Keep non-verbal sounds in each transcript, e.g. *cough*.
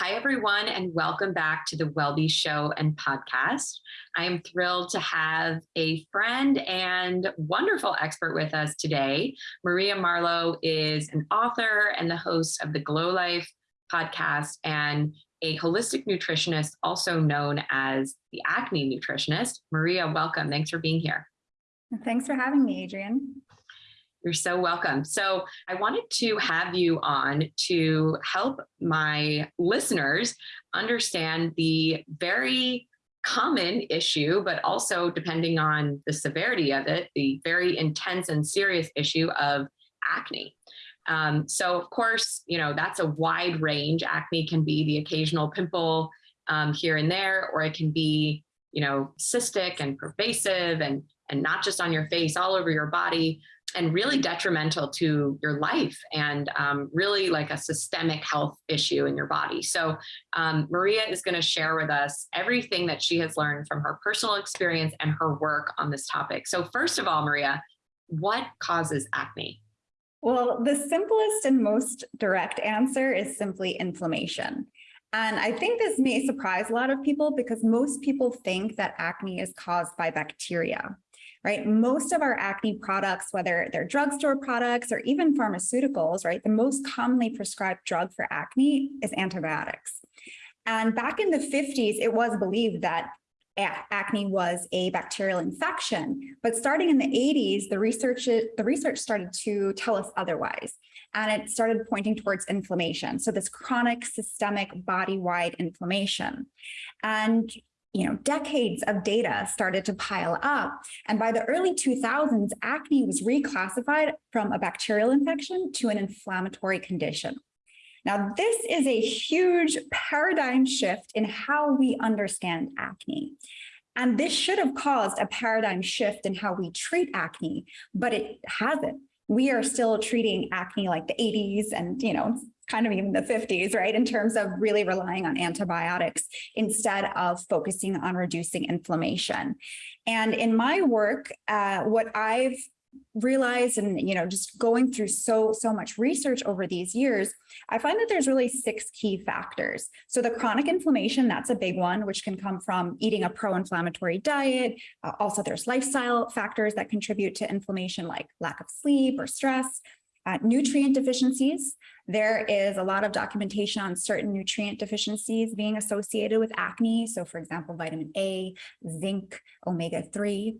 Hi, everyone, and welcome back to the Wellbe Show and podcast. I am thrilled to have a friend and wonderful expert with us today. Maria Marlow is an author and the host of the Glow Life podcast and a holistic nutritionist, also known as the acne nutritionist. Maria, welcome. Thanks for being here. Thanks for having me, Adrienne. You're so welcome. So I wanted to have you on to help my listeners understand the very common issue, but also depending on the severity of it, the very intense and serious issue of acne. Um, so of course, you know, that's a wide range. Acne can be the occasional pimple um, here and there, or it can be, you know, cystic and pervasive and, and not just on your face, all over your body and really detrimental to your life and um, really like a systemic health issue in your body. So um, Maria is going to share with us everything that she has learned from her personal experience and her work on this topic. So first of all, Maria, what causes acne? Well, the simplest and most direct answer is simply inflammation. And I think this may surprise a lot of people because most people think that acne is caused by bacteria right? Most of our acne products, whether they're drugstore products or even pharmaceuticals, right? The most commonly prescribed drug for acne is antibiotics. And back in the 50s, it was believed that acne was a bacterial infection. But starting in the 80s, the research, the research started to tell us otherwise. And it started pointing towards inflammation. So this chronic systemic body-wide inflammation. And you know, decades of data started to pile up. And by the early 2000s, acne was reclassified from a bacterial infection to an inflammatory condition. Now, this is a huge paradigm shift in how we understand acne. And this should have caused a paradigm shift in how we treat acne, but it hasn't. We are still treating acne like the 80s and, you know, kind of even the 50s, right, in terms of really relying on antibiotics instead of focusing on reducing inflammation. And in my work, uh, what I've realized and you know just going through so so much research over these years i find that there's really six key factors so the chronic inflammation that's a big one which can come from eating a pro-inflammatory diet uh, also there's lifestyle factors that contribute to inflammation like lack of sleep or stress uh, nutrient deficiencies. There is a lot of documentation on certain nutrient deficiencies being associated with acne. So for example, vitamin A, zinc, omega-3.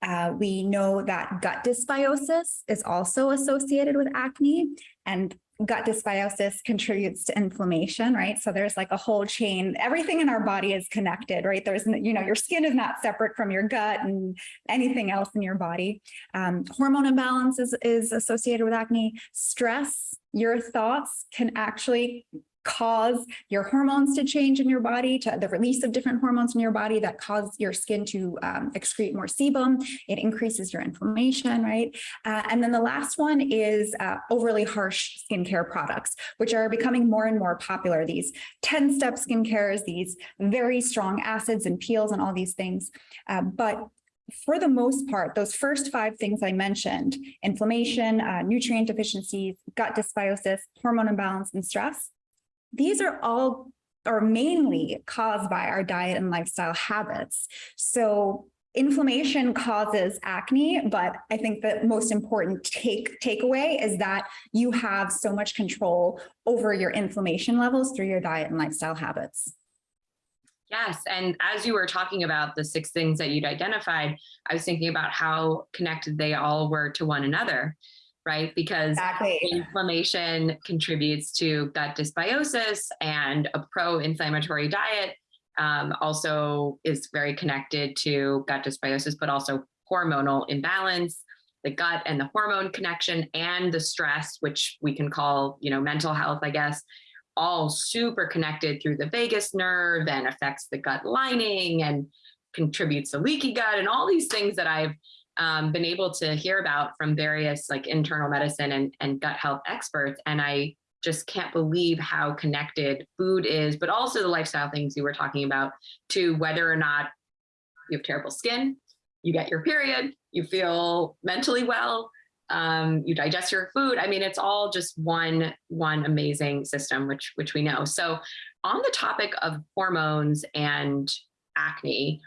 Uh, we know that gut dysbiosis is also associated with acne and gut dysbiosis contributes to inflammation, right? So there's like a whole chain, everything in our body is connected, right? There's, you know, your skin is not separate from your gut and anything else in your body. Um, hormone imbalance is, is associated with acne. Stress, your thoughts can actually cause your hormones to change in your body, to the release of different hormones in your body that cause your skin to um, excrete more sebum. It increases your inflammation, right? Uh, and then the last one is uh, overly harsh skincare products, which are becoming more and more popular. These 10-step skincares, these very strong acids and peels and all these things. Uh, but for the most part, those first five things I mentioned, inflammation, uh, nutrient deficiencies, gut dysbiosis, hormone imbalance, and stress, these are all or mainly caused by our diet and lifestyle habits. So inflammation causes acne, but I think the most important take takeaway is that you have so much control over your inflammation levels through your diet and lifestyle habits. Yes, and as you were talking about the six things that you'd identified, I was thinking about how connected they all were to one another right? Because exactly. inflammation contributes to gut dysbiosis and a pro-inflammatory diet um, also is very connected to gut dysbiosis, but also hormonal imbalance, the gut and the hormone connection and the stress, which we can call, you know, mental health, I guess, all super connected through the vagus nerve and affects the gut lining and contributes to leaky gut and all these things that I've um, been able to hear about from various like internal medicine and, and gut health experts. And I just can't believe how connected food is, but also the lifestyle things you were talking about to whether or not you have terrible skin, you get your period, you feel mentally well, um, you digest your food. I mean, it's all just one one amazing system, which which we know. So, on the topic of hormones and acne,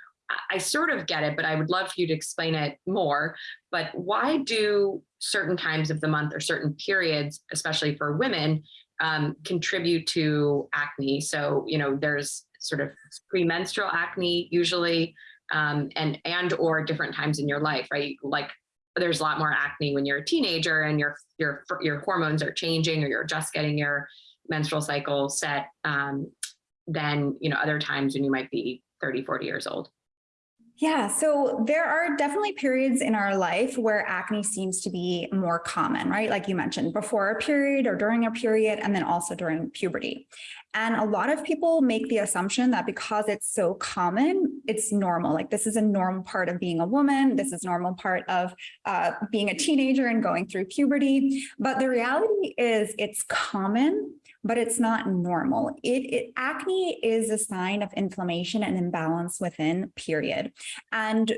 I, sort of get it, but I would love for you to explain it more. But why do certain times of the month or certain periods, especially for women, um, contribute to acne? So, you know, there's sort of premenstrual acne usually um, and and or different times in your life, right? Like there's a lot more acne when you're a teenager and your your your hormones are changing or you're just getting your menstrual cycle set um, than you know other times when you might be 30 40 years old yeah, so there are definitely periods in our life where acne seems to be more common, right? Like you mentioned, before a period or during a period, and then also during puberty. And a lot of people make the assumption that because it's so common, it's normal. Like this is a normal part of being a woman. This is normal part of uh, being a teenager and going through puberty. But the reality is it's common but it's not normal. It, it, acne is a sign of inflammation and imbalance within period. And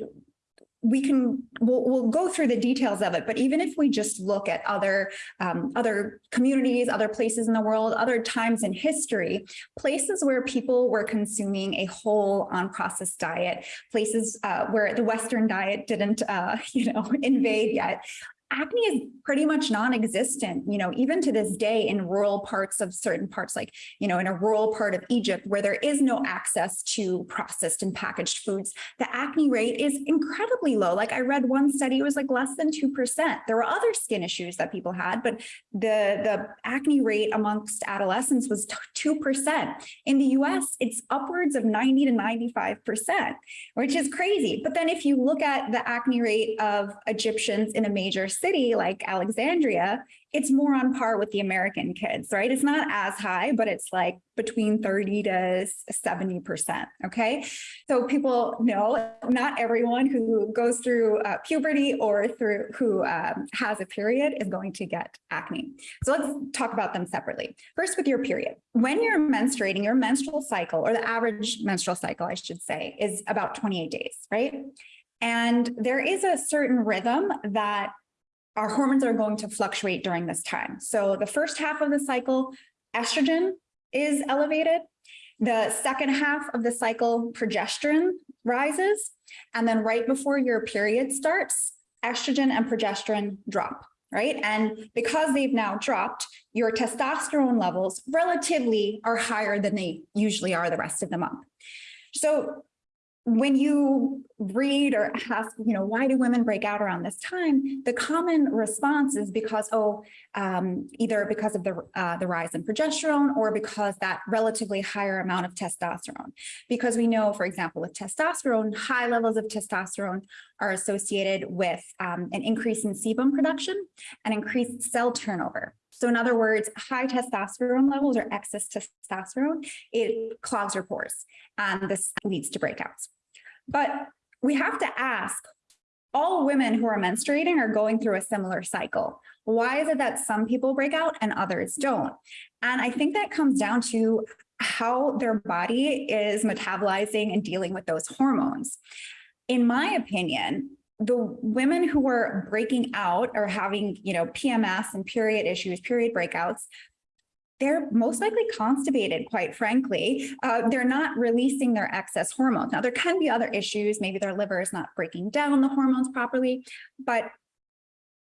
we can we'll, we'll, go through the details of it but even if we just look at other um, other communities other places in the world other times in history places where people were consuming a whole unprocessed diet places uh, where the western diet didn't uh, *laughs* you know invade yet acne is pretty much non-existent, you know, even to this day in rural parts of certain parts, like, you know, in a rural part of Egypt where there is no access to processed and packaged foods, the acne rate is incredibly low. Like I read one study, it was like less than 2%. There were other skin issues that people had, but the, the acne rate amongst adolescents was 2%. In the US, it's upwards of 90 to 95%, which is crazy. But then if you look at the acne rate of Egyptians in a major city like Alexandria, it's more on par with the American kids, right? It's not as high, but it's like between 30 to 70%, okay? So people know not everyone who goes through uh, puberty or through who um, has a period is going to get acne. So let's talk about them separately. First with your period. When you're menstruating, your menstrual cycle or the average menstrual cycle, I should say, is about 28 days, right? And there is a certain rhythm that our hormones are going to fluctuate during this time. So the first half of the cycle, estrogen is elevated. The second half of the cycle, progesterone rises. And then right before your period starts, estrogen and progesterone drop, right? And because they've now dropped, your testosterone levels relatively are higher than they usually are the rest of the month. So when you read or ask, you know, why do women break out around this time? The common response is because, oh, um, either because of the, uh, the rise in progesterone or because that relatively higher amount of testosterone. Because we know, for example, with testosterone, high levels of testosterone are associated with um, an increase in sebum production and increased cell turnover. So in other words, high testosterone levels or excess testosterone, it clogs your pores and this leads to breakouts. But we have to ask, all women who are menstruating are going through a similar cycle. Why is it that some people break out and others don't? And I think that comes down to how their body is metabolizing and dealing with those hormones. In my opinion, the women who were breaking out or having, you know, PMS and period issues, period breakouts, they're most likely constipated, quite frankly. Uh, they're not releasing their excess hormones. Now, there can be other issues. Maybe their liver is not breaking down the hormones properly, but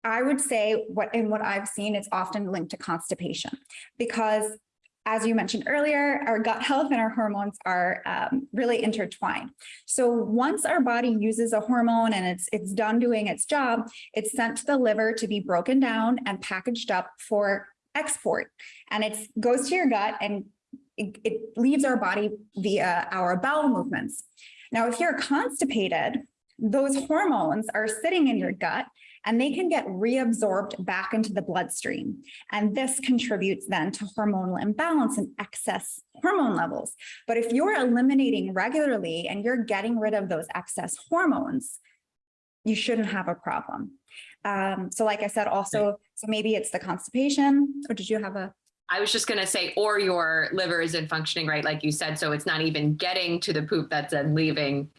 I would say what in what I've seen, it's often linked to constipation because as you mentioned earlier, our gut health and our hormones are um, really intertwined. So once our body uses a hormone and it's, it's done doing its job, it's sent to the liver to be broken down and packaged up for export. And it goes to your gut and it, it leaves our body via our bowel movements. Now, if you're constipated, those hormones are sitting in your gut and they can get reabsorbed back into the bloodstream. And this contributes then to hormonal imbalance and excess hormone levels. But if you're eliminating regularly and you're getting rid of those excess hormones, you shouldn't have a problem. Um, so like I said, also, so maybe it's the constipation, or did you have a? I was just going to say, or your liver isn't functioning right, like you said, so it's not even getting to the poop that's then leaving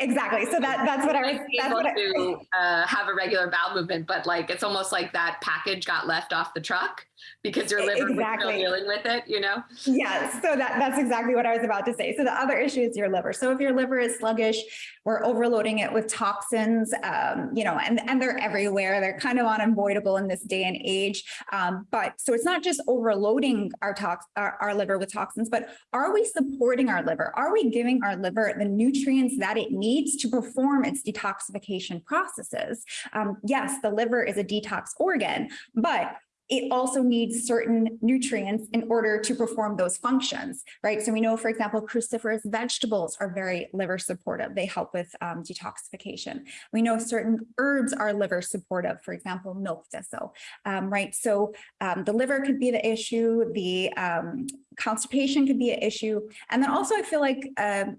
Exactly. So that, that's what I was, that's able what I, to uh, have a regular bowel movement, but like it's almost like that package got left off the truck because your liver exactly. dealing with it, you know? Yes, so that, that's exactly what I was about to say. So the other issue is your liver. So if your liver is sluggish, we're overloading it with toxins, um, you know, and, and they're everywhere. They're kind of unavoidable in this day and age. Um, but so it's not just overloading our tox, our, our liver with toxins, but are we supporting our liver? Are we giving our liver the nutrients that it needs to perform its detoxification processes? Um, yes, the liver is a detox organ, but it also needs certain nutrients in order to perform those functions, right? So we know, for example, cruciferous vegetables are very liver supportive. They help with um, detoxification. We know certain herbs are liver supportive, for example, milk thistle, um, right? So um, the liver could be the issue, the um, constipation could be an issue. And then also I feel like um,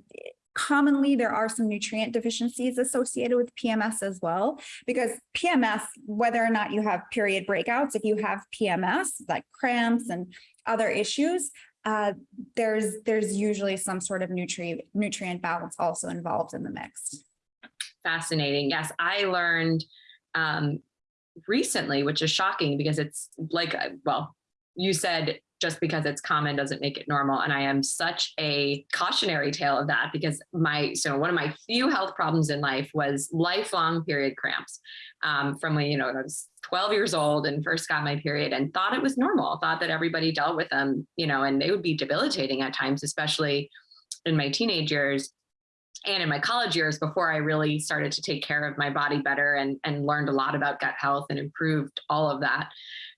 commonly there are some nutrient deficiencies associated with PMS as well, because PMS, whether or not you have period breakouts, if you have PMS, like cramps and other issues, uh, there's there's usually some sort of nutrient nutrient balance also involved in the mix. Fascinating. Yes, I learned um, recently, which is shocking because it's like, uh, well, you said just because it's common doesn't make it normal. And I am such a cautionary tale of that because my, so one of my few health problems in life was lifelong period cramps um, from when, you know, I was 12 years old and first got my period and thought it was normal, thought that everybody dealt with them, you know, and they would be debilitating at times, especially in my teenage years and in my college years before I really started to take care of my body better and, and learned a lot about gut health and improved all of that.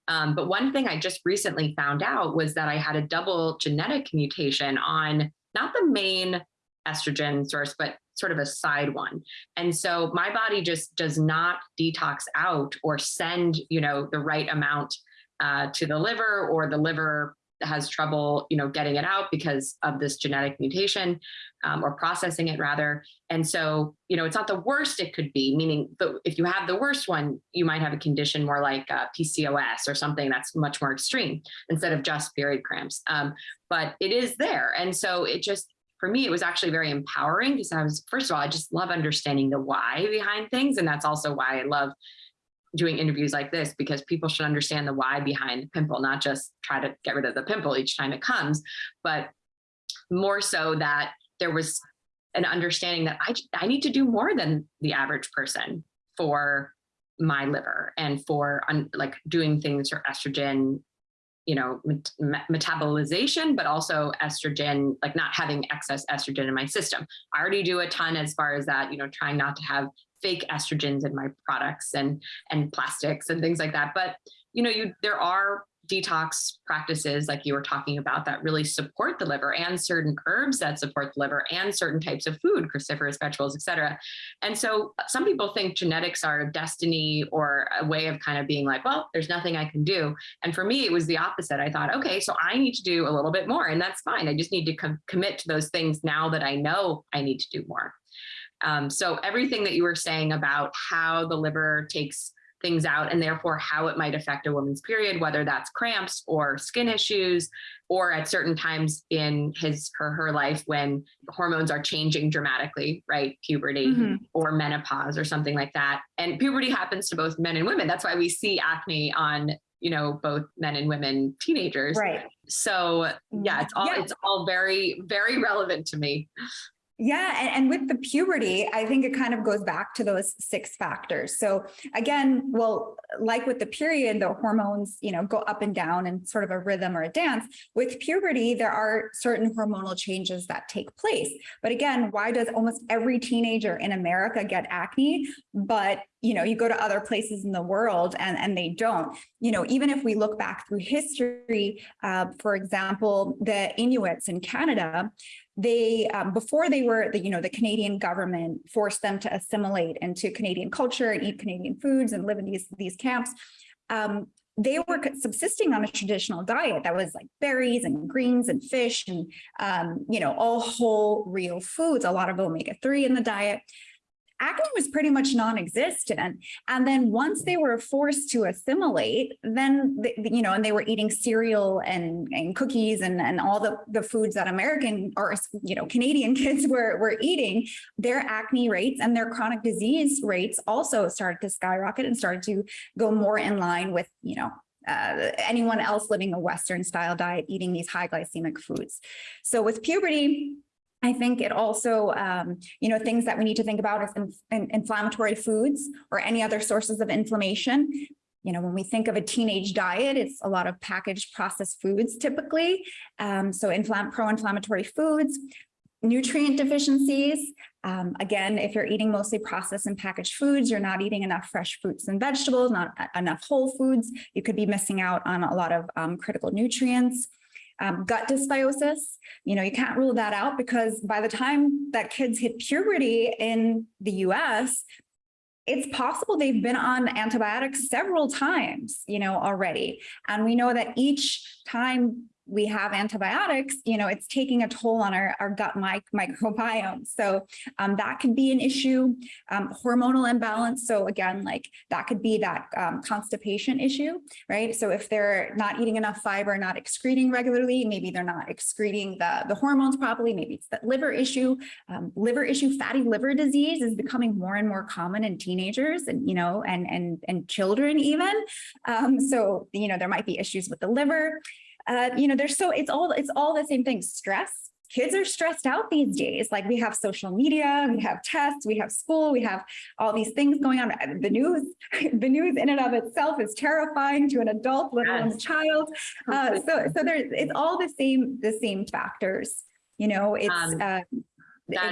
Um, but one thing I just recently found out was that I had a double genetic mutation on not the main estrogen source, but sort of a side one. And so my body just does not detox out or send, you know, the right amount uh, to the liver or the liver has trouble, you know, getting it out because of this genetic mutation um, or processing it rather. And so, you know, it's not the worst it could be, meaning the, if you have the worst one, you might have a condition more like uh, PCOS or something that's much more extreme instead of just period cramps. Um, but it is there. And so it just, for me, it was actually very empowering because I was, first of all, I just love understanding the why behind things. And that's also why I love doing interviews like this because people should understand the why behind the pimple, not just try to get rid of the pimple each time it comes, but more so that there was an understanding that I, I need to do more than the average person for my liver and for um, like doing things for estrogen, you know, met metabolization, but also estrogen, like not having excess estrogen in my system. I already do a ton as far as that, you know, trying not to have fake estrogens in my products and and plastics and things like that. But you know, you there are detox practices like you were talking about that really support the liver and certain herbs that support the liver and certain types of food, cruciferous vegetables, et cetera. And so uh, some people think genetics are a destiny or a way of kind of being like, well, there's nothing I can do. And for me, it was the opposite. I thought, okay, so I need to do a little bit more and that's fine. I just need to com commit to those things now that I know I need to do more. Um, so everything that you were saying about how the liver takes things out and therefore how it might affect a woman's period, whether that's cramps or skin issues, or at certain times in his her her life when hormones are changing dramatically, right? Puberty mm -hmm. or menopause or something like that. And puberty happens to both men and women. That's why we see acne on you know both men and women teenagers right so yeah it's all yeah. it's all very very relevant to me yeah, and, and, with the puberty, I think it kind of goes back to those six factors. So again, well, like with the period, the hormones, you know, go up and down in sort of a rhythm or a dance. With puberty, there are certain hormonal changes that take place. But again, why does almost every teenager in America get acne, but you know, you go to other places in the world and, and they don't, you know, even if we look back through history, uh, for example, the Inuits in Canada, they, um, before they were, the, you know, the Canadian government forced them to assimilate into Canadian culture and eat Canadian foods and live in these, these camps. Um, they were subsisting on a traditional diet that was like berries and greens and fish and, um, you know, all whole real foods, a lot of omega-3 in the diet acne was pretty much non-existent. And then once they were forced to assimilate, then, the, you know, and they were eating cereal and, and cookies and, and all the, the foods that American or, you know, Canadian *laughs* kids were, were eating, their acne rates and their chronic disease rates also started to skyrocket and started to go more in line with, you know, uh, anyone else living a Western style diet, eating these high glycemic foods. So with puberty, I think it also, um, you know, things that we need to think about is in, in, inflammatory foods or any other sources of inflammation. You know, when we think of a teenage diet, it's a lot of packaged processed foods typically. Um, so pro-inflammatory foods, nutrient deficiencies. Um, again, if you're eating mostly processed and packaged foods, you're not eating enough fresh fruits and vegetables, not enough whole foods. You could be missing out on a lot of um, critical nutrients. Um, gut dysbiosis, you know, you can't rule that out because by the time that kids hit puberty in the US, it's possible they've been on antibiotics several times, you know, already. And we know that each time we have antibiotics, you know, it's taking a toll on our, our gut mic microbiome. So um, that could be an issue, um, hormonal imbalance. So again, like that could be that um, constipation issue, right? So if they're not eating enough fiber, not excreting regularly, maybe they're not excreting the, the hormones properly, maybe it's that liver issue. Um, liver issue, fatty liver disease is becoming more and more common in teenagers and, you know, and, and, and children even. Um, so, you know, there might be issues with the liver uh, you know, there's so it's all it's all the same thing. Stress. Kids are stressed out these days. Like we have social media, we have tests, we have school, we have all these things going on. The news, *laughs* the news in and of itself is terrifying to an adult, let alone a child. Uh, so, so there's it's all the same the same factors. You know, it's um, uh,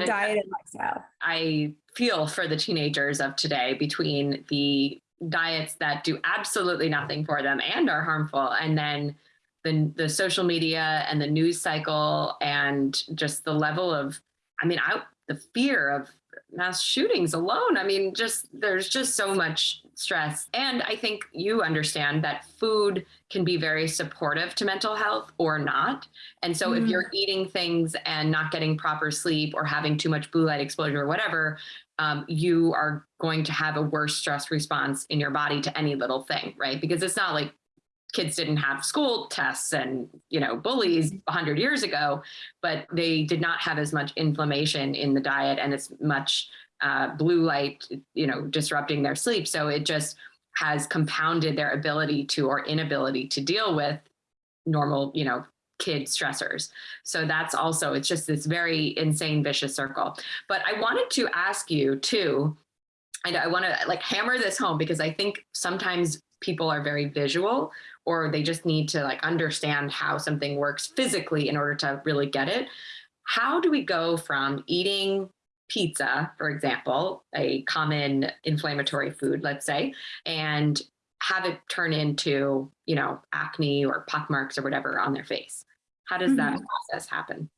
diet is, and lifestyle. I feel for the teenagers of today between the diets that do absolutely nothing for them and are harmful, and then the, the social media and the news cycle and just the level of, I mean, I, the fear of mass shootings alone. I mean, just there's just so much stress. And I think you understand that food can be very supportive to mental health or not. And so mm. if you're eating things and not getting proper sleep or having too much blue light exposure or whatever, um, you are going to have a worse stress response in your body to any little thing, right? Because it's not like kids didn't have school tests and you know bullies 100 mm-hmm. years ago but they did not have as much inflammation in the diet and as much uh, blue light you know disrupting their sleep. So it just has compounded their ability to or inability to deal with normal you know kid stressors. So that's also it's just this very insane vicious circle. But i wanted to ask you too and I want to like hammer this home because I think sometimes people are very visual or they just need to like understand how something works physically in order to really get it. How do we go from eating pizza, for example, a common inflammatory food, let's say, and have it turn into, you know, acne or pock marks or whatever on their face? How does mm -hmm. that mm-hmm. process happen?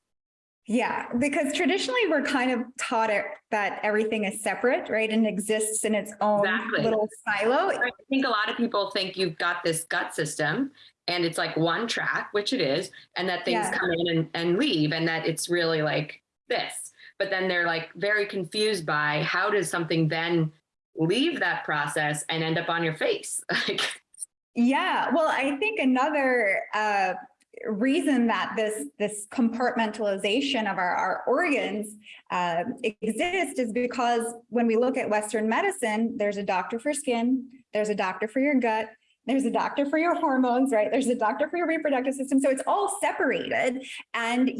Yeah, because traditionally we're kind of taught it, that everything is separate, right, and exists in its own exactly. little silo. I think a lot of people think you've got this gut system and it's like one track, which it is, and that things yeah. come in and, and leave and that it's really like this. But then they're like very confused by how does something then leave that process and end up on your face? *laughs* like yeah, well, I think another uh, reason that this this compartmentalization of our, our organs uh, is because when we look at Western medicine, there's a doctor for skin, there's a doctor for your gut, there's a doctor for your hormones, right? There's a doctor for your reproductive system. So it's all separated. And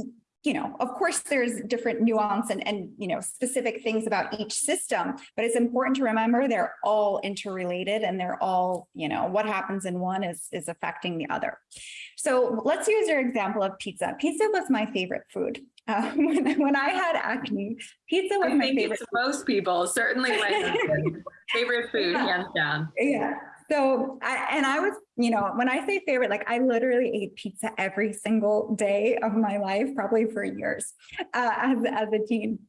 you know, of course, there's different nuance and, and, you know, specific things about each system, but it's important to remember they're all interrelated and they're all, you know, what happens in one is, is affecting the other. So let's use your example of pizza. Pizza was my favorite food. Uh, *laughs* when, when I had acne, pizza was I my favorite. most people, certainly my *laughs* favorite food, yeah. hands down. Yeah. So, I, and I was, you know, when I say favorite, like I literally ate pizza every single day of my life, probably for years uh, as, as a teen.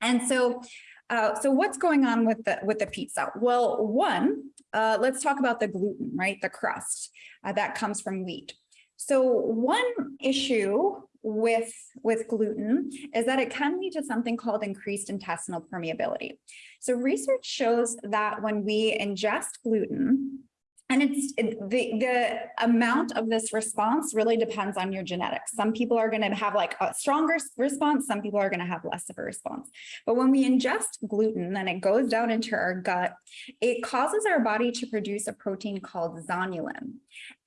And so, uh, so what's going on with the with the pizza? Well, one, uh, let's talk about the gluten, right? The crust uh, that comes from wheat. So one issue with, with gluten is that it can lead to something called increased intestinal permeability. So research shows that when we ingest gluten, and it's it- the, the amount of this response really depends on your genetics. Some people are going to have like a stronger response. Some people are going to have less of a response. But when we ingest gluten and it goes down into our gut, it causes our body to produce a protein called zonulin.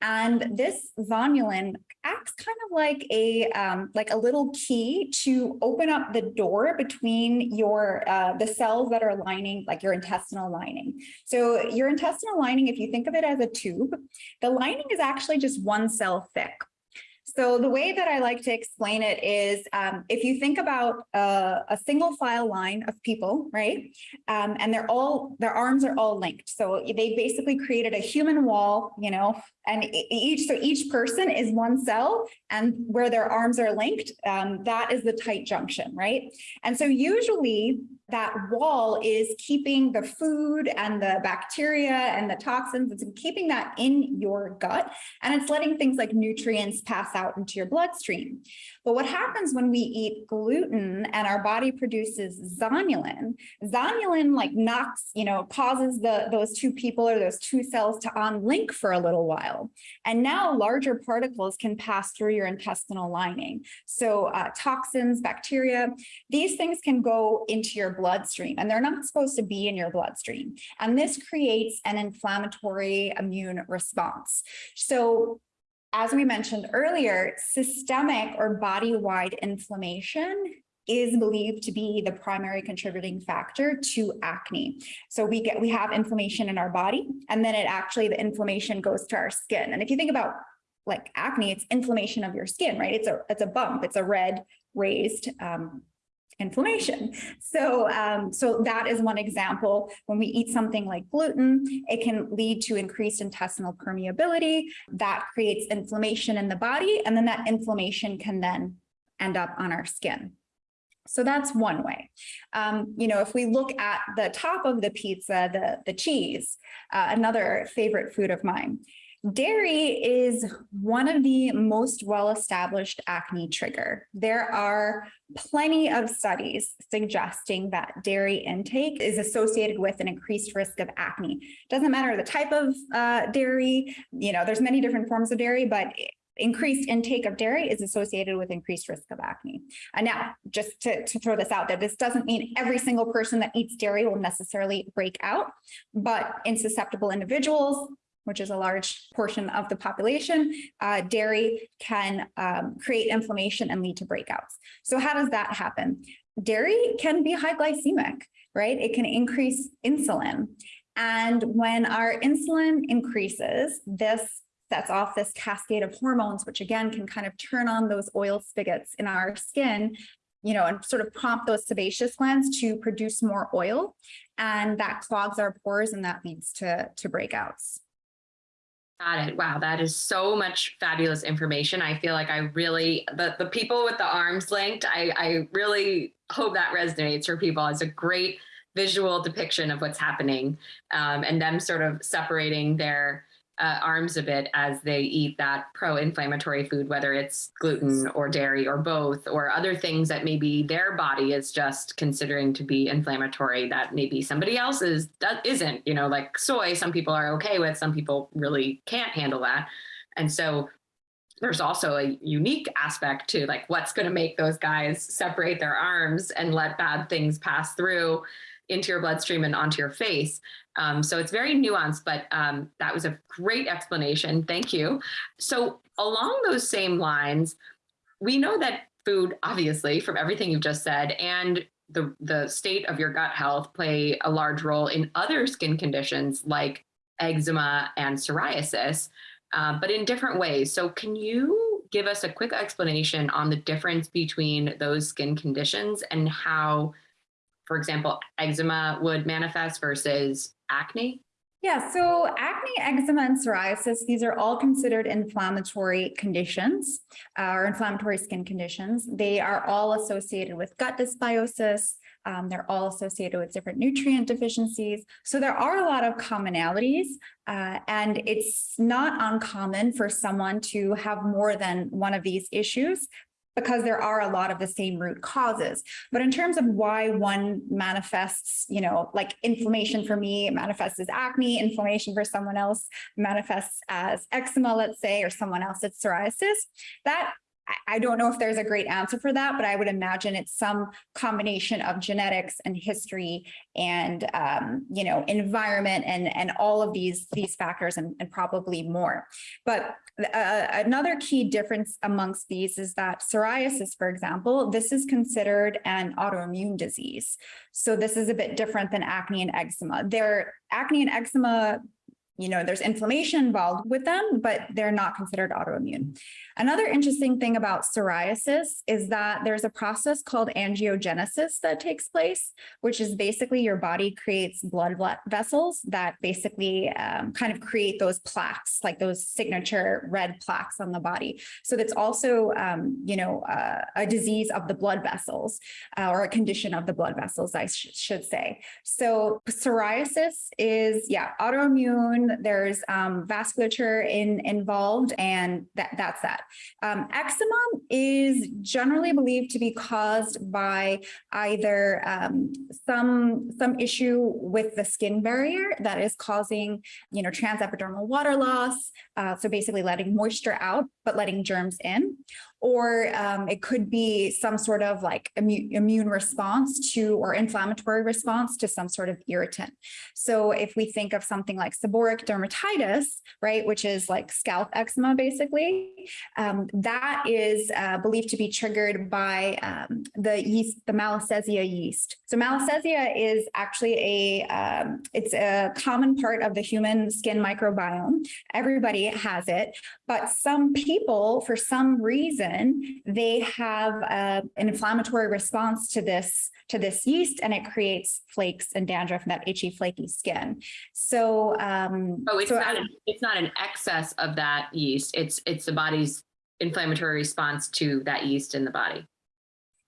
And this zonulin acts kind of like a um, like a little key to open up the door between your uh, the cells that are lining like your intestinal lining. So your intestinal lining, if you think of it as a tube, the lining is actually just one cell thick. So the way that I like to explain it is um, if you think about uh, a single file line of people, right? Um, and they're all, their arms are all linked. So they basically created a human wall, you know, and each, so each person is one cell and where their arms are linked, um, that is the tight junction, right? And so usually that wall is keeping the food and the bacteria and the toxins, it's keeping that in your gut and it's letting things like nutrients pass out into your bloodstream. But what happens when we eat gluten and our body produces zonulin, zonulin like knocks, you know, causes the those two people or those two cells to unlink for a little while. And now larger particles can pass through your intestinal lining. So uh, toxins, bacteria, these things can go into your bloodstream and they're not supposed to be in your bloodstream. And this creates an inflammatory immune response. So as we mentioned earlier, systemic or body-wide inflammation is believed to be the primary contributing factor to acne. So we get, we have inflammation in our body, and then it actually, the inflammation goes to our skin. And if you think about like acne, it's inflammation of your skin, right? It's a, it's a bump, it's a red raised um, inflammation. So, um, so that is one example. When we eat something like gluten, it can lead to increased intestinal permeability. That creates inflammation in the body, and then that inflammation can then end up on our skin. So that's one way. Um, you know, if we look at the top of the pizza, the, the cheese, uh, another favorite food of mine. Dairy is one of the most well-established acne trigger. There are plenty of studies suggesting that dairy intake is associated with an increased risk of acne. Doesn't matter the type of uh, dairy, you know, there's many different forms of dairy, but increased intake of dairy is associated with increased risk of acne. And now, just to, to throw this out there, this doesn't mean every single person that eats dairy will necessarily break out, but in susceptible individuals, which is a large portion of the population, uh, dairy can um, create inflammation and lead to breakouts. So how does that happen? Dairy can be high glycemic, right? It can increase insulin. And when our insulin increases, this sets off this cascade of hormones, which again can kind of turn on those oil spigots in our skin, you know, and sort of prompt those sebaceous glands to produce more oil. And that clogs our pores and that leads to, to breakouts. Got it. Wow, that is so much fabulous information. I feel like I really the the people with the arms linked. I I really hope that resonates for people. It's a great visual depiction of what's happening, um, and them sort of separating their uh, arms a bit as they eat that pro-inflammatory food, whether it's gluten or dairy or both, or other things that maybe their body is just considering to be inflammatory that maybe somebody else's does, isn't. You know, like soy, some people are okay with, some people really can't handle that, and so there's also a unique aspect to like what's going to make those guys separate their arms and let bad things pass through into your bloodstream and onto your face. Um, so it's very nuanced, but um, that was a great explanation. Thank you. So along those same lines, we know that food, obviously, from everything you've just said, and the, the state of your gut health play a large role in other skin conditions like eczema and psoriasis, uh, but in different ways. So can you give us a quick explanation on the difference between those skin conditions and how for example, eczema would manifest versus acne? Yeah, so acne, eczema, and psoriasis, these are all considered inflammatory conditions uh, or inflammatory skin conditions. They are all associated with gut dysbiosis. Um, they're all associated with different nutrient deficiencies. So there are a lot of commonalities uh, and it's not uncommon for someone to have more than one of these issues because there are a lot of the same root causes. But in terms of why one manifests, you know, like inflammation for me manifests as acne, inflammation for someone else manifests as eczema, let's say, or someone else it's psoriasis, that I- don't know if there's a great answer for that, but I would imagine it's some combination of genetics and history and, um, you know, environment and, and all of these, these factors and, and probably more. But uh, another key difference amongst these is that psoriasis, for example, this is considered an autoimmune disease. So this is a bit different than acne and eczema. There, acne and eczema you know, there's inflammation involved with them, but they're not considered autoimmune. Another interesting thing about psoriasis is that there's a process called angiogenesis that takes place, which is basically your body creates blood vessels that basically um, kind of create those plaques, like those signature red plaques on the body. So that's also, um, you know, uh, a disease of the blood vessels uh, or a condition of the blood vessels, I sh should say. So psoriasis is, yeah, autoimmune there's um, vasculature in, involved, and that, that's that. Um, eczema is generally believed to be caused by either um, some, some issue with the skin barrier that is causing, you know, transepidermal water loss, uh, so basically letting moisture out, but letting germs in, or um, it could be some sort of like immune, immune response to or inflammatory response to some sort of irritant. So if we think of something like seborrheic dermatitis, right, which is like scalp eczema, basically, um, that is uh, believed to be triggered by um, the yeast, the Malassezia yeast. So Malassezia is actually a, um, it's a common part of the human skin microbiome. Everybody has it, but some people, for some reason, reason, they have uh, an inflammatory response to this to this yeast and it creates flakes and dandruff and that itchy flaky skin. So, um, oh, it's so not, an, it's not an excess of that yeast. It's, it's the body's inflammatory response to that yeast in the body.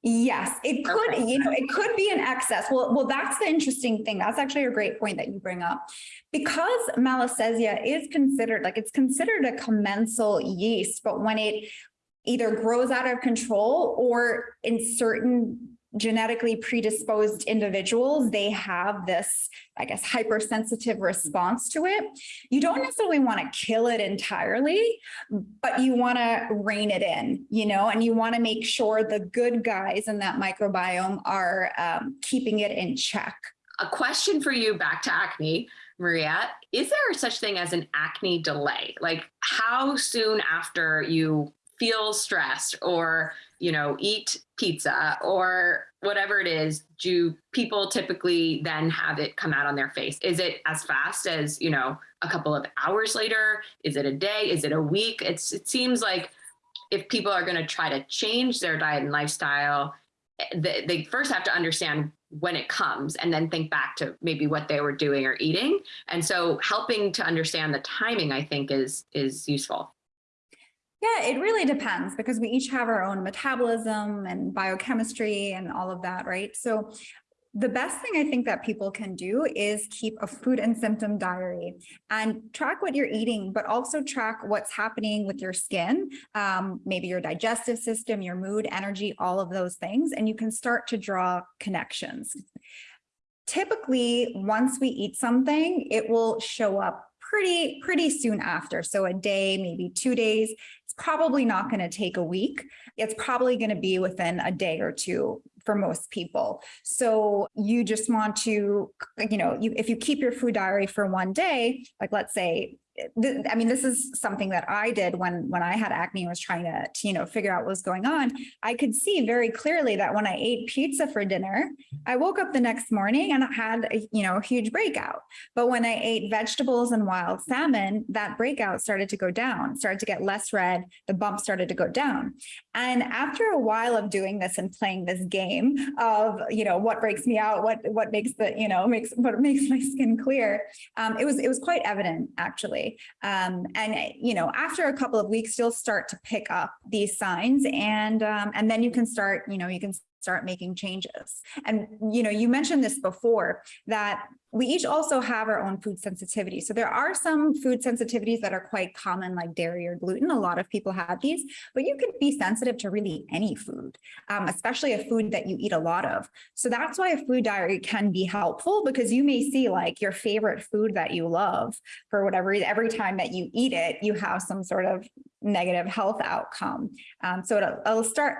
Yes, it could, okay. you know, it could be an excess. Well, well, that's the interesting thing. That's actually a great point that you bring up. Because Malassezia is considered, like it's considered a commensal yeast, but when it either grows out of control or in certain genetically predisposed individuals, they have this, I guess, hypersensitive response to it. You don't necessarily want to kill it entirely, but you want to rein it in, you know, and you want to make sure the good guys in that microbiome are um, keeping it in check. A question for you back to acne. Maria, is there such thing as an acne delay? Like how soon after you feel stressed or, you know, eat pizza or whatever it is, do people typically then have it come out on their face? Is it as fast as, you know, a couple of hours later? Is it a day? Is it a week? It's, it seems like if people are going to try to change their diet and lifestyle, they, they first have to understand when it comes and then think back to maybe what they were doing or eating. And so helping to understand the timing, I think is, is useful. Yeah, it really depends because we each have our own metabolism and biochemistry and all of that, right? So the best thing I think that people can do is keep a food and symptom diary and track what you're eating, but also track what's happening with your skin, um, maybe your digestive system, your mood, energy, all of those things, and you can start to draw connections. Typically, once we eat something, it will show up pretty, pretty soon after. So a day, maybe two days, probably not going to take a week. It's probably going to be within a day or two for most people. So you just want to, you know, you, if you keep your food diary for one day, like let's say I mean, this is something that I did when when I had acne and was trying to, to, you know, figure out what was going on. I could see very clearly that when I ate pizza for dinner, I woke up the next morning and had a, you know, a huge breakout. But when I ate vegetables and wild salmon, that breakout started to go down, started to get less red, the bump started to go down. And after a while of doing this and playing this game of, you know, what breaks me out, what what makes the, you know, makes what makes my skin clear, um, it was it was quite evident actually. Um, and, you know, after a couple of weeks, you'll start to pick up these signs and, um, and then you can start, you know, you can start making changes. And, you know, you mentioned this before that we each also have our own food sensitivity. So there are some food sensitivities that are quite common, like dairy or gluten. A lot of people have these, but you could be sensitive to really any food, um, especially a food that you eat a lot of. So that's why a food diary can be helpful because you may see like your favorite food that you love for whatever reason, every time that you eat it, you have some sort of negative health outcome. Um, so it'll, it'll start,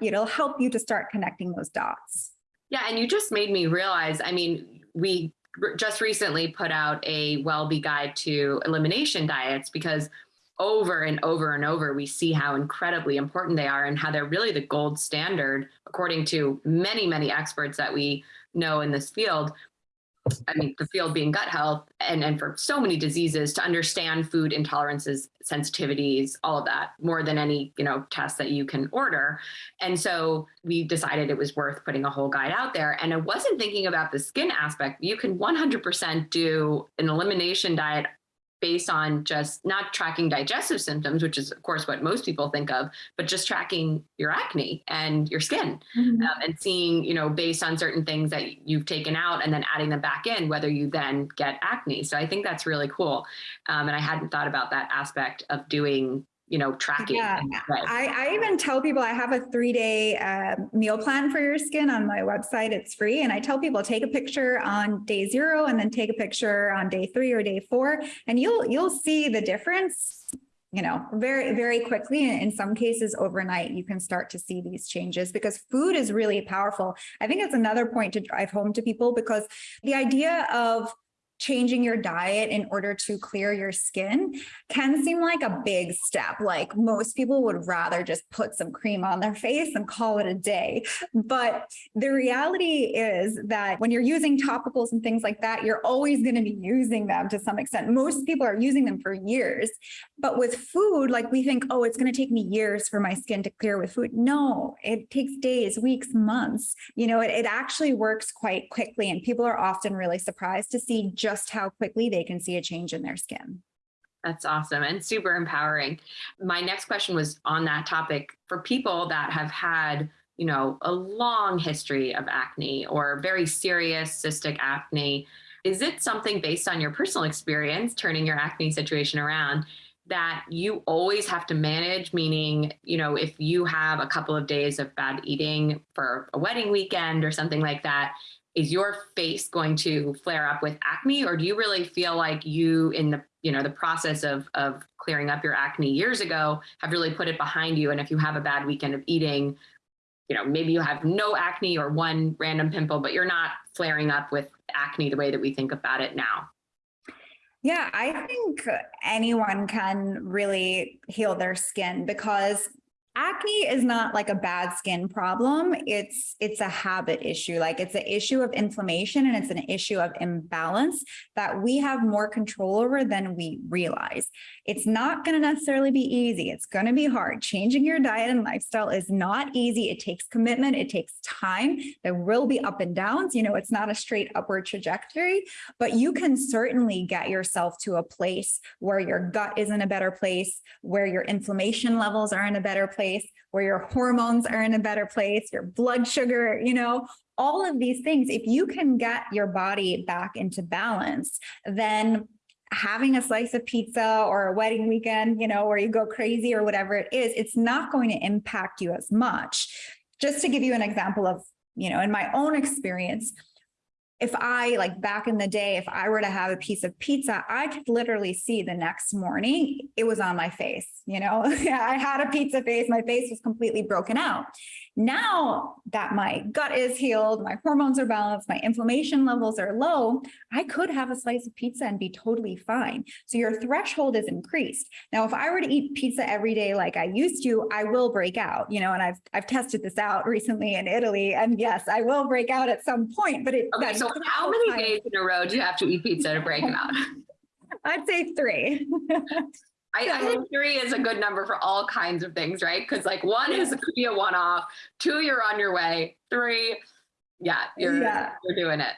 it'll help you to start connecting those dots. Yeah, and you just made me realize, I mean, we just recently put out a WellBe guide to elimination diets because over and over and over, we see how incredibly important they are and how they're really the gold standard, according to many, many experts that we know in this field I mean, the field being gut health and, and for so many diseases to understand food intolerances, sensitivities, all of that more than any, you know, test that you can order. And so we decided it was worth putting a whole guide out there. And I wasn't thinking about the skin aspect. You can 100% do an elimination diet based on just not tracking digestive symptoms, which is of course what most people think of, but just tracking your acne and your skin mm-hmm. um, and seeing, you know, based on certain things that you've taken out and then adding them back in, whether you then get acne. So I think that's really cool. Um, and I hadn't thought about that aspect of doing you know, tracking. Yeah, I, I even tell people I have a three day uh, meal plan for your skin on my website. It's free. And I tell people take a picture on day zero and then take a picture on day three or day four, and you'll you'll see the difference you know, very, very quickly. In some cases, overnight, you can start to see these changes because food is really powerful. I think it's another point to drive home to people because the idea of changing your diet in order to clear your skin can seem like a big step. Like most people would rather just put some cream on their face and call it a day. But the reality is that when you're using topicals and things like that, you're always going to be using them to some extent. Most people are using them for years. But with food, like we think, oh, it's going to take me years for my skin to clear with food. No, it takes days, weeks, months. You know, it, it actually works quite quickly. And people are often really surprised to see just just how quickly they can see a change in their skin. That's awesome and super empowering. My next question was on that topic for people that have had, you know, a long history of acne or very serious cystic acne. Is it something based on your personal experience turning your acne situation around that you always have to manage? Meaning, you know, if you have a couple of days of bad eating for a wedding weekend or something like that, is your face going to flare up with acne or do you really feel like you in the you know the process of of clearing up your acne years ago have really put it behind you? And if you have a bad weekend of eating you know maybe you have no acne or one random pimple but you're not flaring up with acne the way that we think about it now. Yeah, I think anyone can really heal their skin because acne is not like a bad skin problem. It's it's a habit issue. Like it's an issue of inflammation and it's an issue of imbalance that we have more control over than we realize. It's not going to necessarily be easy. It's going to be hard. Changing your diet and lifestyle is not easy. It takes commitment. It takes time. There will be up and downs. You know it's not a straight upward trajectory but you can certainly get yourself to a place where your gut is in a better place where your inflammation levels are in a better place place, where your hormones are in a better place, your blood sugar, you know, all of these things. If you can get your body back into balance, then having a slice of pizza or a wedding weekend, you know, where you go crazy or whatever it is, it's not going to impact you as much. Just to give you an example of, you know, in my own experience, if I like back in the day, if I were to have a piece of pizza, I could literally see the next morning it was on my face. You know, *laughs* I had a pizza face, my face was completely broken out. Now that my gut is healed, my hormones are balanced, my inflammation levels are low, I could have a slice of pizza and be totally fine. So your threshold is increased. Now, if I were to eat pizza every day like I used to, I will break out, you know, and I've I've tested this out recently in Italy. And yes, I will break out at some point, but it okay, so *laughs* how many days in a row do you have to eat pizza to break out? *laughs* I'd say three. *laughs* I, I, think three is a good number for all kinds of things, right? Because like one is could be a one-off, two, you're on your way, three, yeah, you're yeah. you're doing it.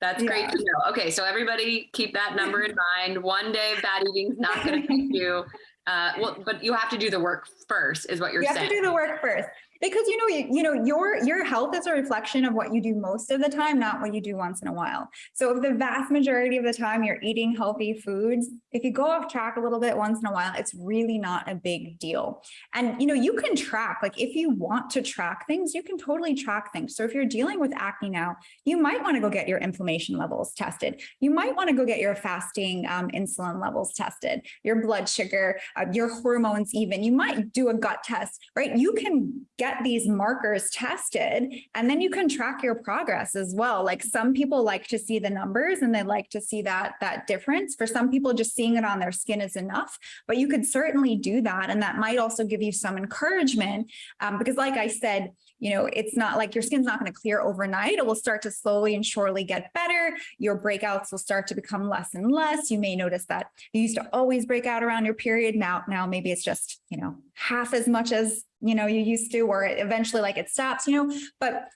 That's yeah. great to know. Okay, so everybody keep that number in mind. One day bad eating is not going to affect you. Uh, well, but you have to do the work first, is what you're you saying. You have to do the work first. Because you know, you, you know, your your health is a reflection of what you do most of the time, not what you do once in a while. So if the vast majority of the time you're eating healthy foods, if you go off track a little bit once in a while, it's really not a big deal. And you know, you can track, like if you want to track things, you can totally track things. So if you're dealing with acne now, you might want to go get your inflammation levels tested. You might want to go get your fasting um, insulin levels tested, your blood sugar, uh, your hormones even. You might do a gut test, right? You can get these markers tested and then you can track your progress as well. Like some people like to see the numbers and they like to see that, that difference. For some people, just seeing it on their skin is enough, but you could certainly do that. And that might also give you some encouragement um, because like I said, you know, it's not like your skin's not going to clear overnight. It will start to slowly and surely get better. Your breakouts will start to become less and less. You may notice that you used to always break out around your period. Now, now maybe it's just, you know, half as much as, you know, you used to, or eventually like it stops, you know, but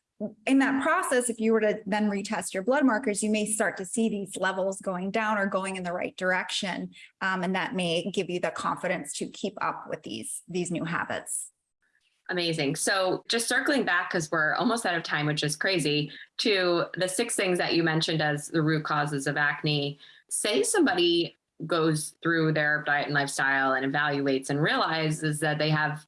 in that process, if you were to then retest your blood markers, you may start to see these levels going down or going in the right direction. Um, and that may give you the confidence to keep up with these, these new habits. Amazing. So just circling back, because we're almost out of time, which is crazy, to the six things that you mentioned as the root causes of acne. Say somebody goes through their diet and lifestyle and evaluates and realizes that they have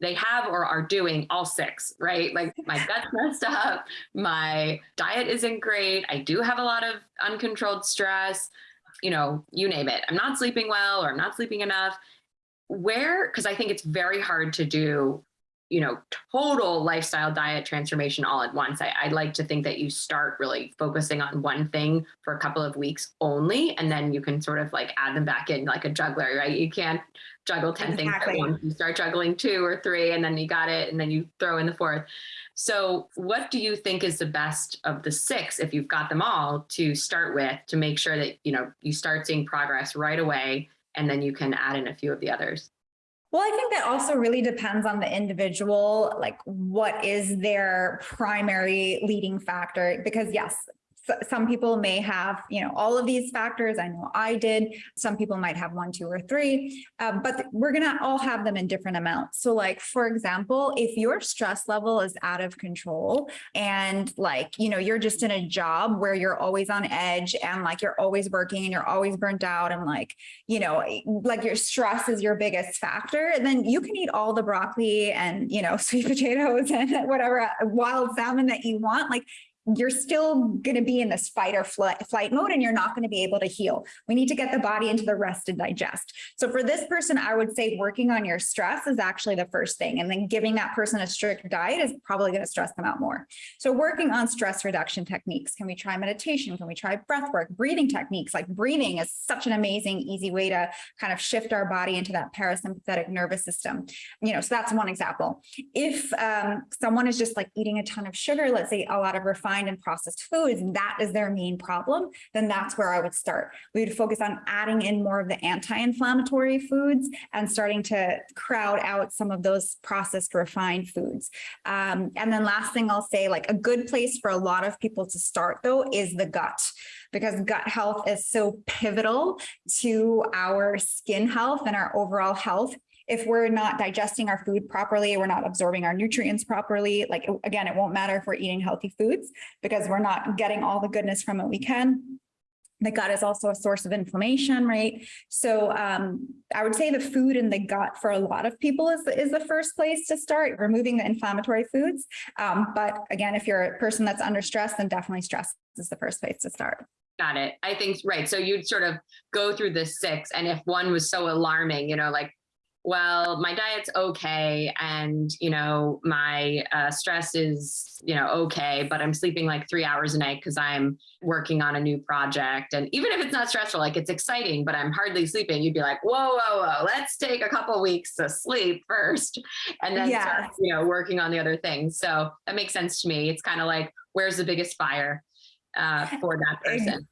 they have or are doing all six, right? Like my *laughs* gut's messed up, my diet isn't great, I do have a lot of uncontrolled stress, you know, you name it. I'm not sleeping well or I'm not sleeping enough. Where, because I think it's very hard to do you know, total lifestyle diet transformation all at once. I, I like to think that you start really focusing on one thing for a couple of weeks only, and then you can sort of like add them back in like a juggler, right? You can't juggle 10 exactly. things at once. You start juggling two or three, and then you got it, and then you throw in the fourth. So what do you think is the best of the six, if you've got them all to start with, to make sure that, you know, you start seeing progress right away, and then you can add in a few of the others? Well, I think that also really depends on the individual, like what is their primary leading factor? Because yes, some people may have, you know, all of these factors. I know I did. Some people might have one, two, or three, uh, but we're going to all have them in different amounts. So like, for example, if your stress level is out of control and like, you know, you're just in a job where you're always on edge and like you're always working and you're always burnt out and like, you know, like your stress is your biggest factor, then you can eat all the broccoli and, you know, *laughs* sweet potatoes and whatever wild salmon that you want. Like you're still going to be in this fight or flight, flight mode and you're not going to be able to heal. We need to get the body into the rest and digest. So for this person, I would say working on your stress is actually the first thing. And then giving that person a strict diet is probably going to stress them out more. So working on stress reduction techniques. Can we try meditation? Can we try breath work, breathing techniques? Like breathing is such an amazing, easy way to kind of shift our body into that parasympathetic nervous system. You know, so that's one example. If um, someone is just like eating a ton of sugar, let's say a lot of refined refined and processed foods, and that is their main problem, then that's where I would start. We would focus on adding in more of the anti-inflammatory foods and starting to crowd out some of those processed refined foods. Um, and then last thing I'll say, like a good place for a lot of people to start though is the gut because gut health is so pivotal to our skin health and our overall health if we're not digesting our food properly, we're not absorbing our nutrients properly, like again, it won't matter if we're eating healthy foods because we're not getting all the goodness from it we can. The gut is also a source of inflammation, right? So um, I would say the food in the gut for a lot of people is, is the first place to start, removing the inflammatory foods. Um, but again, if you're a person that's under stress, then definitely stress is the first place to start. Got it. I think, right. So you'd sort of go through the six and if one was so alarming, you know, like well, my diet's okay. And, you know, my uh, stress is, you know, okay, but I'm sleeping like three hours a night because I'm working on a new project. And even if it's not stressful, like it's exciting, but I'm hardly sleeping, you'd be like, whoa, whoa, whoa, let's take a couple weeks to sleep first. And then, yeah. start, you know, working on the other things. So that makes sense to me. It's kind of like, where's the biggest fire uh, for that person?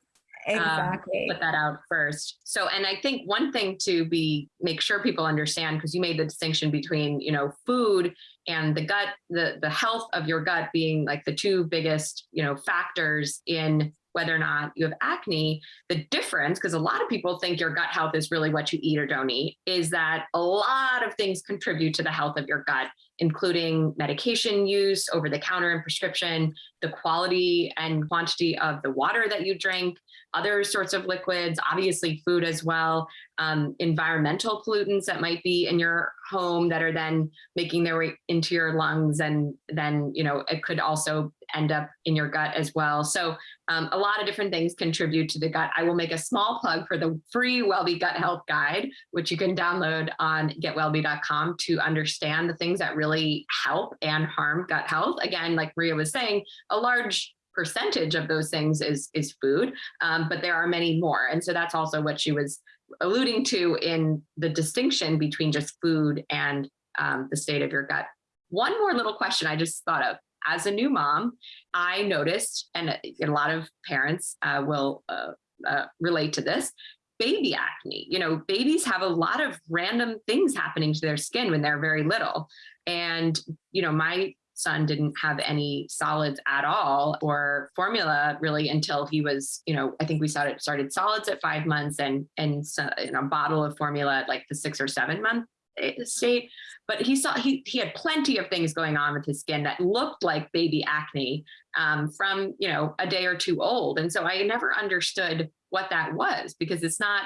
Um, exactly. Um, put that out first. So, and I think one thing to be make sure people understand because you made the distinction between you know food and the gut, the the health of your gut being like the two biggest you know factors in whether or not you have acne, the difference, because a lot of people think your gut health is really what you eat or don't eat, is that a lot of things contribute to the health of your gut, including medication use, over the counter and prescription, the quality and quantity of the water that you drink, other sorts of liquids, obviously food as well, um, environmental pollutants that might be in your home that are then making their way into your lungs and then you know it could also end up in your gut as well. So um, a lot of different things contribute to the gut. I will make a small plug for the free wellbe gut health guide which you can download on getwellbe.com to understand the things that really help and harm gut health. Again like maria was saying a large percentage of those things is is food, um, but there are many more. And so that's also what she was alluding to in the distinction between just food and um, the state of your gut. One more little question I just thought of. As a new mom, I noticed, and a lot of parents uh, will uh, uh, relate to this, baby acne. You know, babies have a lot of random things happening to their skin when they're very little. And, you know, my son didn't have any solids at all or formula really until he was, you know, I think we started started solids at five months and and so, a bottle of formula at like the six or seven month eh, state. But he saw he he had plenty of things going on with his skin that looked like baby acne um, from you know a day or two old, and so I never understood what that was because it's not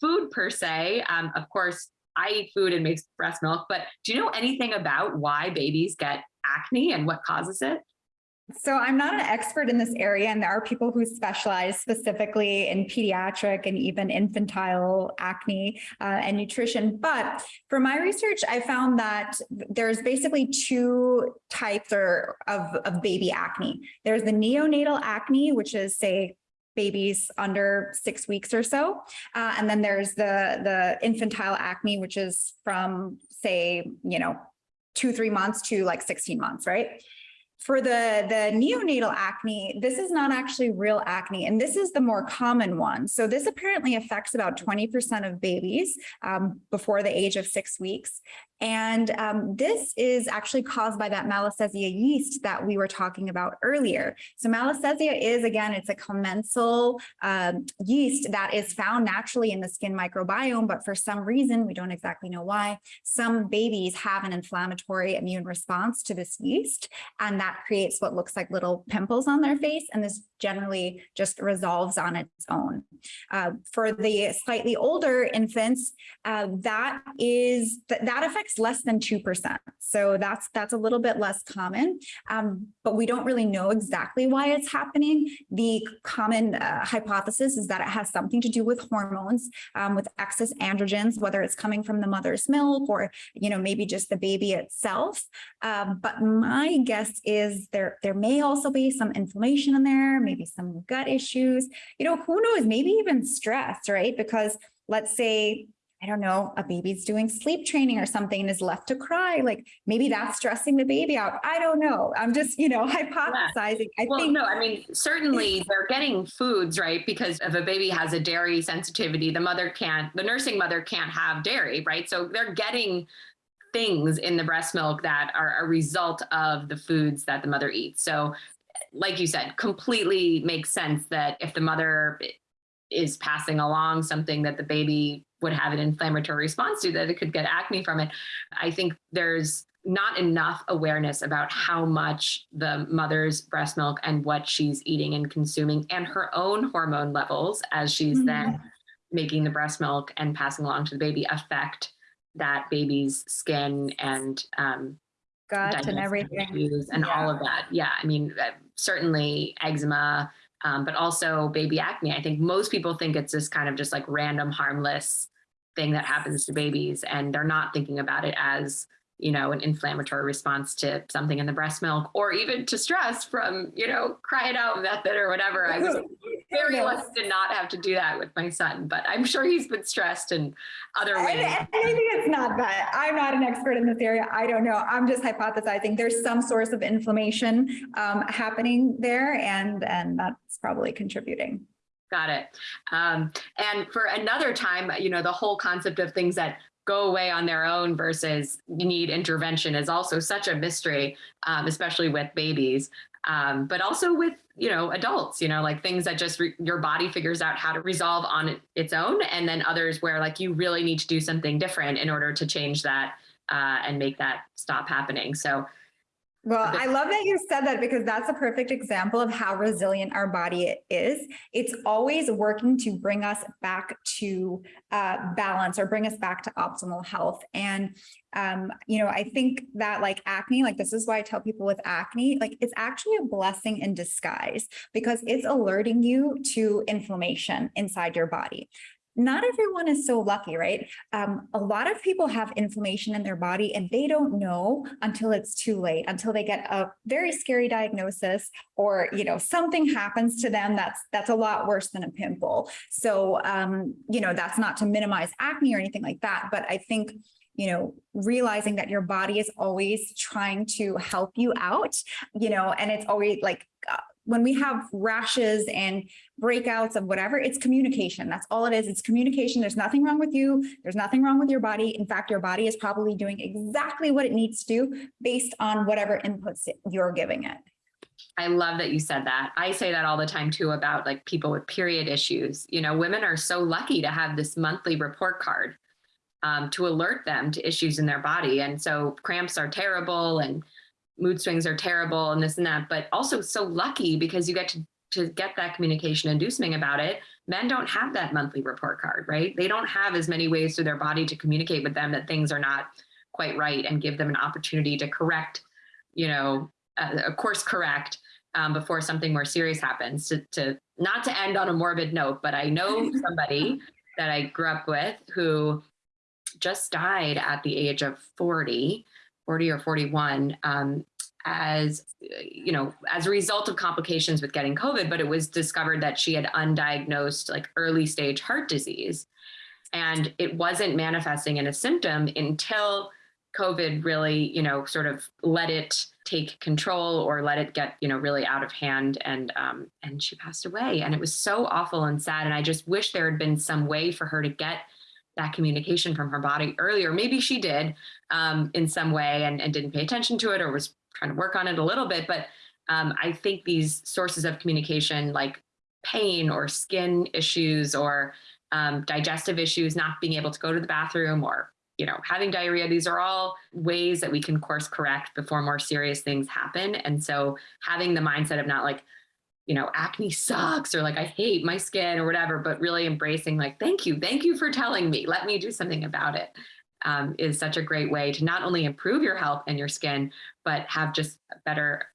food per se. Um, of course, I eat food and makes breast milk, but do you know anything about why babies get acne and what causes it? So I'm not an expert in this area, and there are people who specialize specifically in pediatric and even infantile acne uh, and nutrition. But for my research, I found that there's basically two types or, of, of baby acne. There's the neonatal acne, which is say babies under six weeks or so. Uh, and then there's the, the infantile acne, which is from say, you know, two, three months to like 16 months, right? For the, the neonatal acne, this is not actually real acne, and this is the more common one. So this apparently affects about 20% of babies um, before the age of six weeks. And um, this is actually caused by that Malassezia yeast that we were talking about earlier. So Malassezia is, again, it's a commensal um, yeast that is found naturally in the skin microbiome, but for some reason, we don't exactly know why, some babies have an inflammatory immune response to this yeast, and that creates what looks like little pimples on their face, and this generally just resolves on its own. Uh, for the slightly older infants, uh, that is, th that affects affects less than 2%. So that's that's a little bit less common, um, but we don't really know exactly why it's happening. The common uh, hypothesis is that it has something to do with hormones, um, with excess androgens, whether it's coming from the mother's milk or, you know, maybe just the baby itself. Um, but my guess is there, there may also be some inflammation in there, maybe some gut issues, you know, who knows, maybe even stress, right? Because let's say I don't know, a baby's doing sleep training or something and is left to cry. Like maybe that's stressing the baby out. I don't know. I'm just, you know, *laughs* hypothesizing. Yeah. I well, think no, I mean, certainly they're getting foods, right? Because if a baby has a dairy sensitivity, the mother can't, the nursing mother can't have dairy, right? So they're getting things in the breast milk that are a result of the foods that the mother eats. So like you said, completely makes sense that if the mother is passing along something that the baby would have an inflammatory response to that it could get acne from it. I think there's not enough awareness about how much the mother's breast milk and what she's eating and consuming and her own hormone levels as she's mm -hmm. then making the breast milk and passing along to the baby affect that baby's skin and um, gut and everything and yeah. all of that. Yeah, I mean, uh, certainly eczema, um, but also baby acne. I think most people think it's this kind of just like random harmless thing that happens to babies and they're not thinking about it as you know, an inflammatory response to something in the breast milk or even to stress from, you know, cry it out method or whatever. I was *laughs* very lucky to not have to do that with my son, but I'm sure he's been stressed in other ways. I, I think it's not that. I'm not an expert in this area. I don't know. I'm just hypothesizing there's some source of inflammation um, happening there and, and that's probably contributing. Got it. Um, and for another time, you know, the whole concept of things that go away on their own versus need intervention is also such a mystery, um, especially with babies. Um, but also with, you know, adults, you know, like things that just your body figures out how to resolve on its own. And then others where like you really need to do something different in order to change that uh, and make that stop happening. So well, I love that you said that because that's a perfect example of how resilient our body is. It's always working to bring us back to uh, balance or bring us back to optimal health. And, um, you know, I think that like acne, like this is why I tell people with acne, like it's actually a blessing in disguise because it's alerting you to inflammation inside your body not everyone is so lucky, right? Um, a lot of people have inflammation in their body and they don't know until it's too late, until they get a very scary diagnosis or, you know, something happens to them that's that's a lot worse than a pimple. So, um, you know, that's not to minimize acne or anything like that, but I think you know, realizing that your body is always trying to help you out, you know, and it's always like uh, when we have rashes and breakouts of whatever, it's communication. That's all it is. It's communication. There's nothing wrong with you. There's nothing wrong with your body. In fact, your body is probably doing exactly what it needs to do based on whatever inputs you're giving it. I love that you said that. I say that all the time too about like people with period issues. You know, women are so lucky to have this monthly report card um, to alert them to issues in their body. And so cramps are terrible and mood swings are terrible and this and that, but also so lucky because you get to, to get that communication and do something about it. Men don't have that monthly report card, right? They don't have as many ways through their body to communicate with them that things are not quite right and give them an opportunity to correct, you know, uh, of course, correct um, before something more serious happens to, to not to end on a morbid note, but I know *laughs* somebody that I grew up with who just died at the age of 40 40 or 41 um, as you know as a result of complications with getting covid but it was discovered that she had undiagnosed like early stage heart disease. And it wasn't manifesting in a symptom until covid really you know sort of let it take control or let it get you know really out of hand and um, and she passed away. And it was so awful and sad and i just wish there had been some way for her to get that communication from her body earlier. Maybe she did um, in some way and, and, didn't pay attention to it or was trying to work on it a little bit. But um, I think these sources of communication like pain or skin issues or um, digestive issues, not being able to go to the bathroom or you know, having diarrhea, these are all ways that we can course correct before more serious things happen. And so having the mindset of not like, you know, acne sucks or like I hate my skin or whatever, but really embracing like, thank you, thank you for telling me, let me do something about it, um, is such a great way to not only improve your health and your skin, but have just better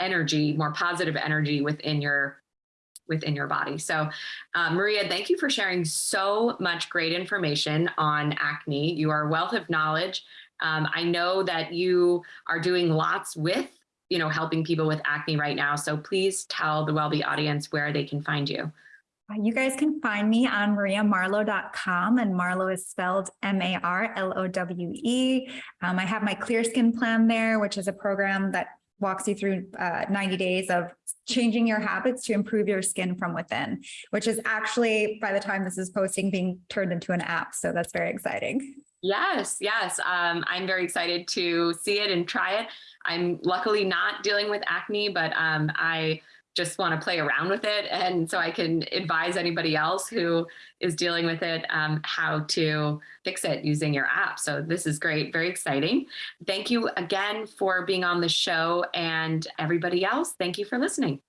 energy, more positive energy within your within your body. So uh, Maria, thank you for sharing so much great information on acne. You are a wealth of knowledge. Um, I know that you are doing lots with you know, helping people with acne right now. So please tell the WellBe audience where they can find you. You guys can find me on mariamarlowe.com and Marlowe is spelled M-A-R-L-O-W-E. Um, I have my Clear Skin Plan there, which is a program that walks you through uh, 90 days of changing your habits to improve your skin from within, which is actually, by the time this is posting, being turned into an app. So that's very exciting. Yes, yes. Um, I'm very excited to see it and try it. I'm luckily not dealing with acne, but um, I just want to play around with it. And so I can advise anybody else who is dealing with it um, how to fix it using your app. So this is great, very exciting. Thank you again for being on the show and everybody else, thank you for listening.